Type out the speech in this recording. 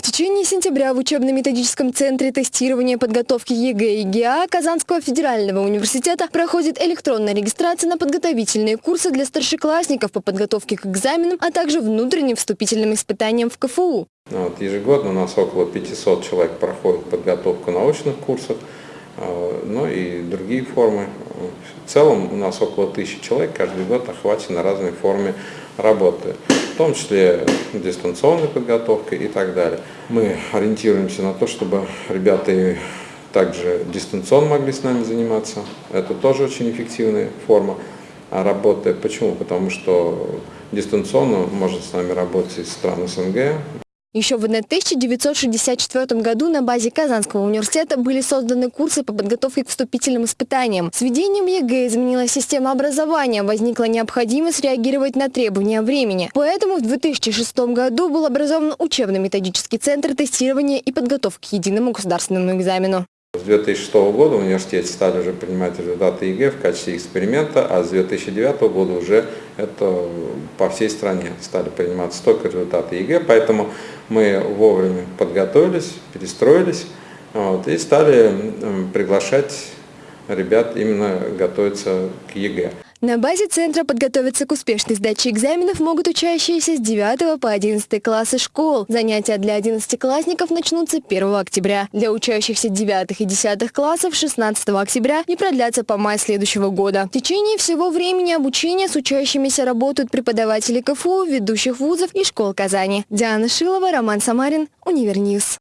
В течение сентября в учебно-методическом центре тестирования подготовки ЕГЭ и ГИА Казанского федерального университета проходит электронная регистрация на подготовительные курсы для старшеклассников по подготовке к экзаменам, а также внутренним вступительным испытаниям в КФУ. Вот, ежегодно у нас около 500 человек проходит подготовку научных курсов, э, ну и другие формы. В целом у нас около тысячи человек каждый год охвачены разной форме работы том числе дистанционной подготовкой и так далее. Мы ориентируемся на то, чтобы ребята также дистанционно могли с нами заниматься. Это тоже очень эффективная форма работы. Почему? Потому что дистанционно может с нами работать из стран СНГ, еще в 1964 году на базе Казанского университета были созданы курсы по подготовке к вступительным испытаниям. С введением ЕГЭ изменилась система образования, возникла необходимость реагировать на требования времени. Поэтому в 2006 году был образован учебно-методический центр тестирования и подготовки к единому государственному экзамену. С 2006 года в университете стали уже принимать результаты ЕГЭ в качестве эксперимента, а с 2009 года уже это по всей стране стали приниматься только результаты ЕГЭ, поэтому мы вовремя подготовились, перестроились вот, и стали приглашать ребят именно готовиться к ЕГЭ. На базе центра подготовиться к успешной сдаче экзаменов могут учащиеся с 9 по 11 классы школ. Занятия для 11-классников начнутся 1 октября. Для учащихся 9 и 10 классов 16 октября и продлятся по май следующего года. В течение всего времени обучения с учащимися работают преподаватели КФУ, ведущих вузов и школ Казани. Диана Шилова, Роман Самарин, Универньюз.